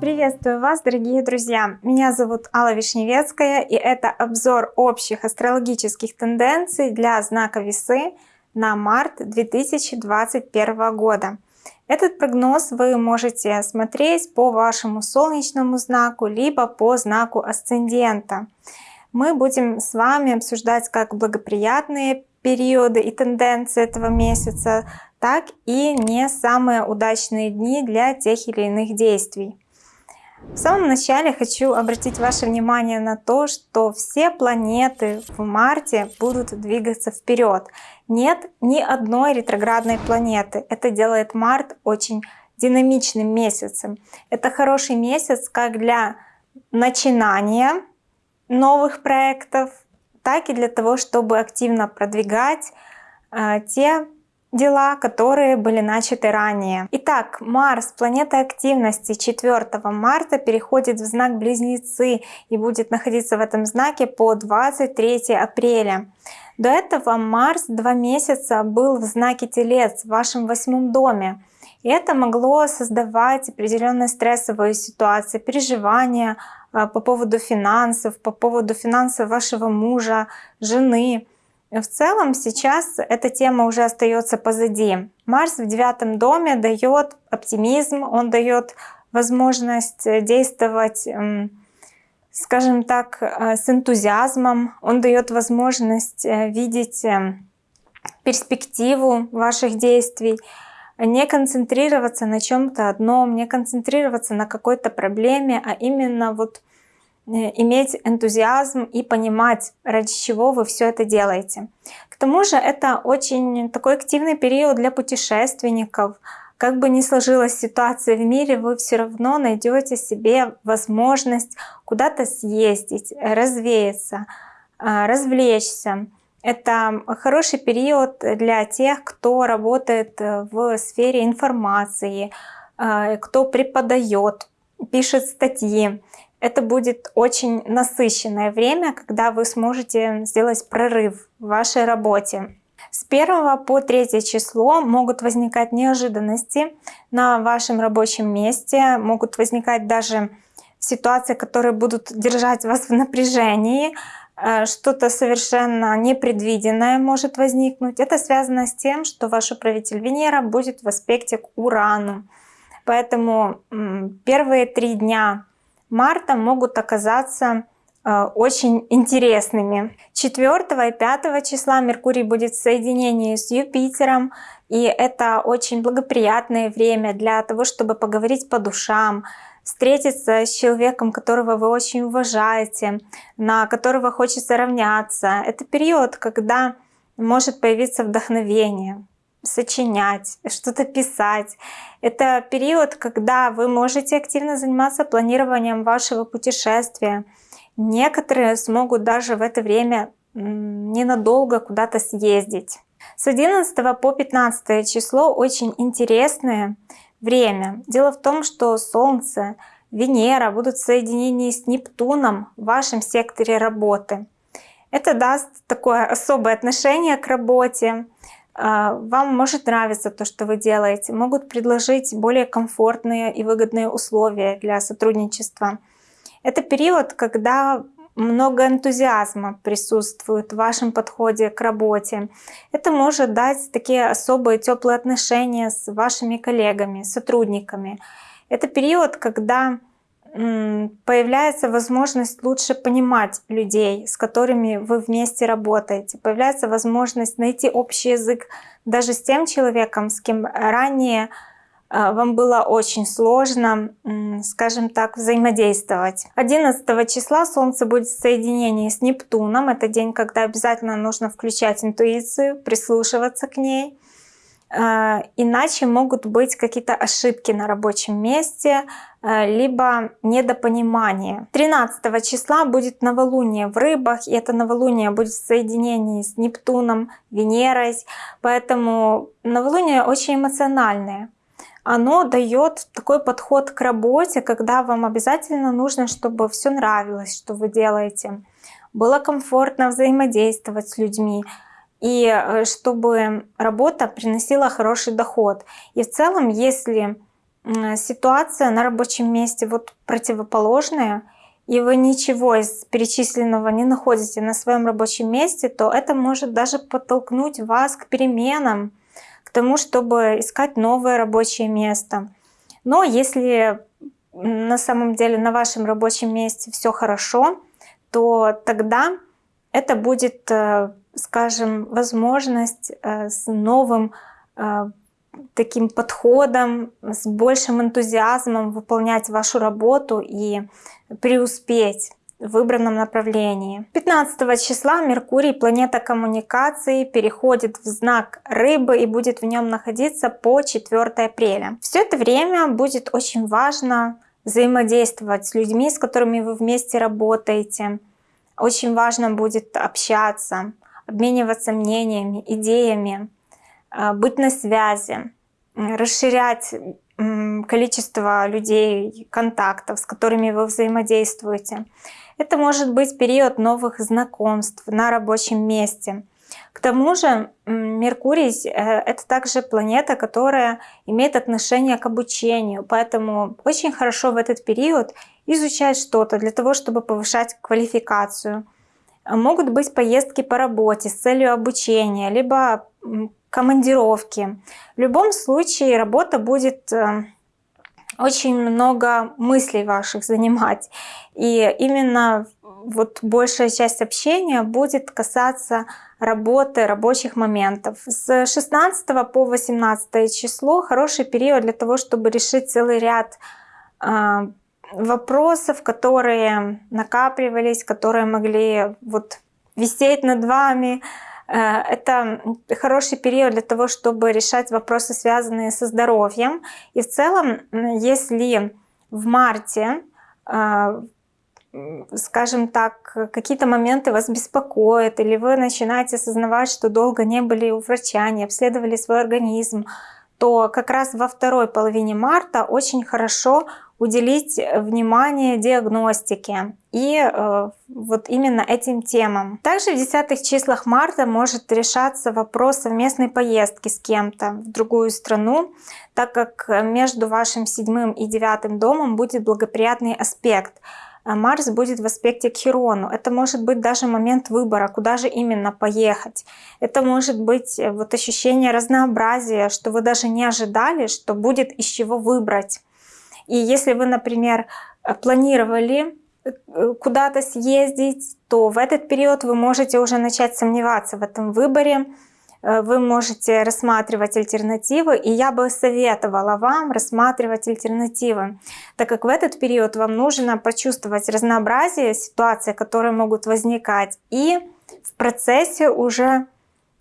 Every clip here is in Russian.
Приветствую вас, дорогие друзья! Меня зовут Алла Вишневецкая, и это обзор общих астрологических тенденций для знака Весы на март 2021 года. Этот прогноз вы можете смотреть по вашему солнечному знаку, либо по знаку асцендента. Мы будем с вами обсуждать как благоприятные периоды и тенденции этого месяца, так и не самые удачные дни для тех или иных действий. В самом начале хочу обратить ваше внимание на то, что все планеты в марте будут двигаться вперед. Нет ни одной ретроградной планеты. Это делает март очень динамичным месяцем. Это хороший месяц как для начинания новых проектов, так и для того, чтобы активно продвигать э, те дела, которые были начаты ранее. Итак, Марс, планета активности 4 марта переходит в знак Близнецы и будет находиться в этом знаке по 23 апреля. До этого Марс два месяца был в знаке Телец в вашем восьмом доме. И это могло создавать определенные стрессовые ситуации, переживания по поводу финансов, по поводу финансов вашего мужа, жены. В целом сейчас эта тема уже остается позади. Марс в девятом доме дает оптимизм, он дает возможность действовать, скажем так, э, с энтузиазмом, он дает возможность э, видеть э, перспективу ваших действий, не концентрироваться на чем-то одном, не концентрироваться на какой-то проблеме, а именно вот Э, иметь энтузиазм и понимать, ради чего вы все это делаете. К тому же это очень такой активный период для путешественников. Как бы ни сложилась ситуация в мире, вы все равно найдете себе возможность куда-то съездить, развеяться, а, развлечься. Это хороший период для тех, кто работает в сфере информации, а, кто преподает, пишет статьи это будет очень насыщенное время, когда вы сможете сделать прорыв в вашей работе. С 1 по 3 число могут возникать неожиданности на вашем рабочем месте, могут возникать даже ситуации, которые будут держать вас в напряжении, э, что-то совершенно непредвиденное может возникнуть. Это связано с тем, что ваш управитель Венера будет в аспекте к Урану. Поэтому первые три дня марта могут оказаться э, очень интересными. 4 и 5 числа Меркурий будет в соединении с Юпитером, и это очень благоприятное время для того, чтобы поговорить по душам, встретиться с человеком, которого вы очень уважаете, на которого хочется равняться. Это период, когда может появиться вдохновение сочинять, что-то писать. Это период, когда вы можете активно заниматься планированием вашего путешествия. Некоторые смогут даже в это время ненадолго куда-то съездить. С 11 по 15 число очень интересное время. Дело в том, что Солнце, Венера будут в соединении с Нептуном в вашем секторе работы. Это даст такое особое отношение к работе, а, вам может нравиться то, что вы делаете, могут предложить более комфортные и выгодные условия для сотрудничества. Это период, когда много энтузиазма присутствует в вашем подходе к работе. Это может дать такие особые теплые отношения с вашими коллегами, сотрудниками. Это период, когда появляется возможность лучше понимать людей, с которыми вы вместе работаете. Появляется возможность найти общий язык даже с тем человеком, с кем ранее вам было очень сложно, скажем так, взаимодействовать. 11 числа Солнце будет в соединении с Нептуном. Это день, когда обязательно нужно включать интуицию, прислушиваться к ней. А, иначе могут быть какие-то ошибки на рабочем месте, а, либо недопонимание. 13 числа будет новолуние в рыбах, и это новолуние будет в соединении с Нептуном, Венерой, поэтому новолуние очень эмоциональное. Оно дает такой подход к работе, когда вам обязательно нужно, чтобы все нравилось, что вы делаете. Было комфортно взаимодействовать с людьми, и э, чтобы работа приносила хороший доход. И в целом, если ситуация на рабочем месте вот противоположная, и вы ничего из перечисленного не находите на своем рабочем месте, то это может даже подтолкнуть вас к переменам, тому, чтобы искать новое рабочее место. Но если на самом деле на вашем рабочем месте все хорошо, то тогда это будет, э, скажем, возможность э, с новым э, таким подходом, с большим энтузиазмом выполнять вашу работу и преуспеть в выбранном направлении. 15 числа Меркурий, планета коммуникации, переходит в знак Рыбы и будет в нем находиться по 4 апреля. Все это время будет очень важно взаимодействовать с людьми, с которыми вы вместе работаете. Очень важно будет общаться, обмениваться мнениями, идеями, а, быть на связи, расширять количество людей, контактов, с которыми вы взаимодействуете. Это может быть период новых знакомств на рабочем месте. К тому же Меркурий э, — это также планета, которая имеет отношение к обучению, поэтому очень хорошо в этот период изучать что-то для того, чтобы повышать квалификацию. Могут быть поездки по работе с целью обучения, либо командировки. В любом случае работа будет э, очень много мыслей ваших занимать. И именно вот большая часть общения будет касаться работы, рабочих моментов. С 16 по 18 число хороший период для того, чтобы решить целый ряд э, вопросов, которые накапливались, которые могли вот висеть над вами, это хороший период для того, чтобы решать вопросы, связанные со здоровьем. И в целом, если в марте э, скажем так, какие-то моменты вас беспокоят, или вы начинаете осознавать, что долго не были у врача, не обследовали свой организм, то как раз во второй половине марта очень хорошо уделить внимание диагностике и э, вот именно этим темам. Также в десятых числах марта может решаться вопрос совместной поездки с кем-то в другую страну, так как между вашим седьмым и девятым домом будет благоприятный аспект. Марс будет в аспекте к Хирону. Это может быть даже момент выбора, куда же именно поехать. Это может быть э, вот ощущение разнообразия, что вы даже не ожидали, что будет из чего выбрать. И если вы, например, планировали э, куда-то съездить, то в этот период вы можете уже начать сомневаться в этом выборе, э, вы можете рассматривать альтернативы, и я бы советовала вам рассматривать альтернативы, так как в этот период вам нужно почувствовать разнообразие ситуаций, которые могут возникать, и в процессе уже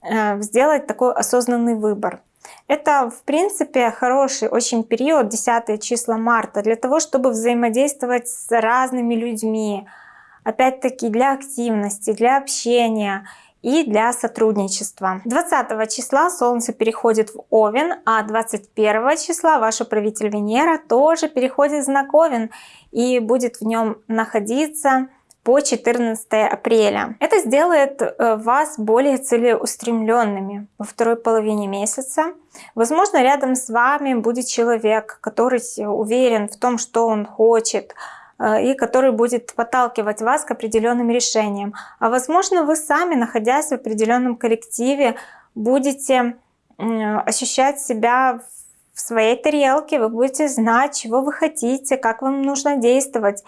э, сделать такой осознанный выбор. Это, в принципе, хороший очень период, 10 числа марта, для того, чтобы взаимодействовать с разными людьми. Опять-таки для активности, для общения и для сотрудничества. 20 числа Солнце переходит в Овен, а 21 числа ваш управитель Венера тоже переходит в знак Овен и будет в нем находиться по 14 апреля. Это сделает э, вас более целеустремленными во второй половине месяца. Возможно, рядом с вами будет человек, который уверен в том, что он хочет, э, и который будет подталкивать вас к определенным решениям. А возможно, вы сами, находясь в определенном коллективе, будете ощущать себя в своей тарелке, вы будете знать, чего вы хотите, как вам нужно действовать.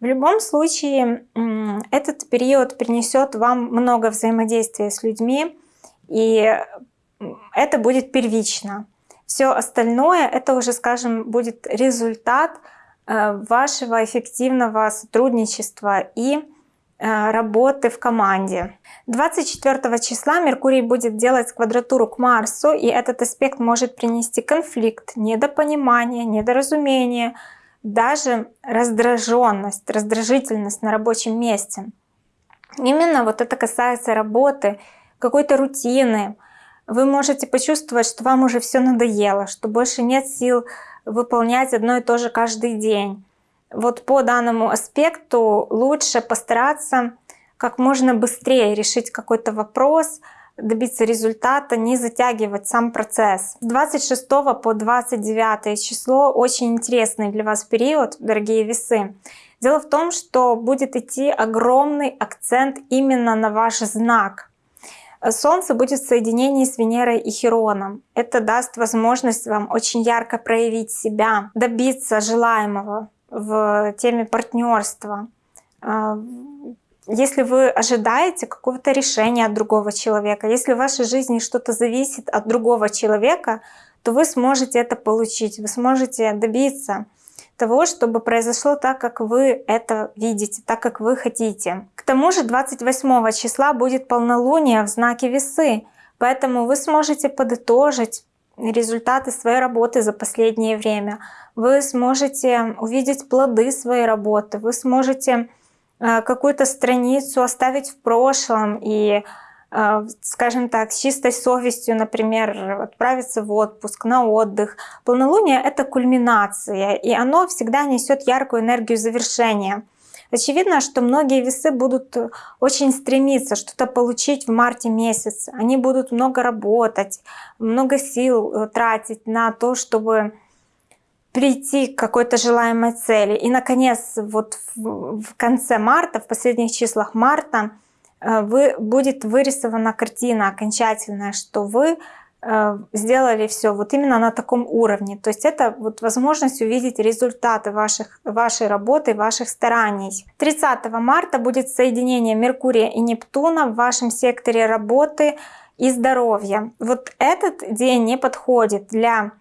В любом случае, этот период принесет вам много взаимодействия с людьми, и это будет первично. Все остальное, это уже, скажем, будет результат э, вашего эффективного сотрудничества и э, работы в команде. 24 числа Меркурий будет делать квадратуру к Марсу, и этот аспект может принести конфликт, недопонимание, недоразумение, даже раздраженность, раздражительность на рабочем месте. Именно вот это касается работы, какой-то рутины. Вы можете почувствовать, что вам уже все надоело, что больше нет сил выполнять одно и то же каждый день. Вот по данному аспекту лучше постараться как можно быстрее решить какой-то вопрос, добиться результата, не затягивать сам процесс. С 26 по 29 число очень интересный для вас период, дорогие весы. Дело в том, что будет идти огромный акцент именно на ваш знак. Солнце будет в соединении с Венерой и Хероном. Это даст возможность вам очень ярко проявить себя, добиться желаемого в теме партнерства. Если вы ожидаете какого-то решения от другого человека, если в вашей жизни что-то зависит от другого человека, то вы сможете это получить, вы сможете добиться того, чтобы произошло так, как вы это видите, так, как вы хотите. К тому же 28 числа будет полнолуние в знаке весы, поэтому вы сможете подытожить результаты своей работы за последнее время. Вы сможете увидеть плоды своей работы, вы сможете какую-то страницу оставить в прошлом и а, скажем так, с чистой совестью, например, отправиться в отпуск, на отдых. Полнолуние — это кульминация, и оно всегда несет яркую энергию завершения. Очевидно, что многие весы будут очень стремиться что-то получить в марте месяце. Они будут много работать, много сил э, тратить на то, чтобы прийти к какой-то желаемой цели. И, наконец, вот в конце марта, в последних числах марта, Э, вы, будет вырисована картина окончательная, что вы э, сделали все вот именно на таком уровне. То есть это вот возможность увидеть результаты ваших, вашей работы, ваших стараний. 30 марта будет соединение Меркурия и Нептуна в вашем секторе работы и здоровья. Вот этот день не подходит для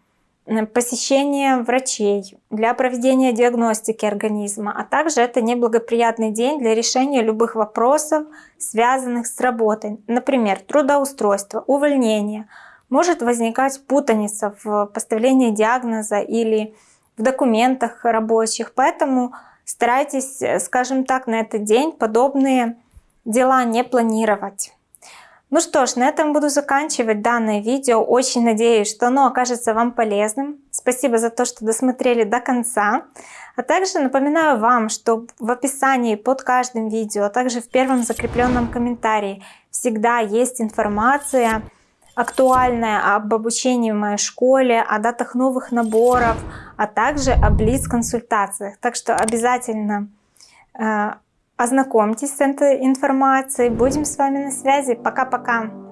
посещение врачей, для проведения диагностики организма, а также это неблагоприятный день для решения любых вопросов, связанных с работой, например, трудоустройство, увольнение. Может возникать путаница в поставлении диагноза или в документах рабочих, поэтому старайтесь, скажем так, на этот день подобные дела не планировать. Ну что ж, на этом буду заканчивать данное видео. Очень надеюсь, что оно окажется вам полезным. Спасибо за то, что досмотрели до конца. А также напоминаю вам, что в описании под каждым видео, а также в первом закрепленном комментарии всегда есть информация актуальная об обучении в моей школе, о датах новых наборов, а также о блиц-консультациях. Так что обязательно э, Ознакомьтесь с этой информацией. Будем с вами на связи. Пока-пока.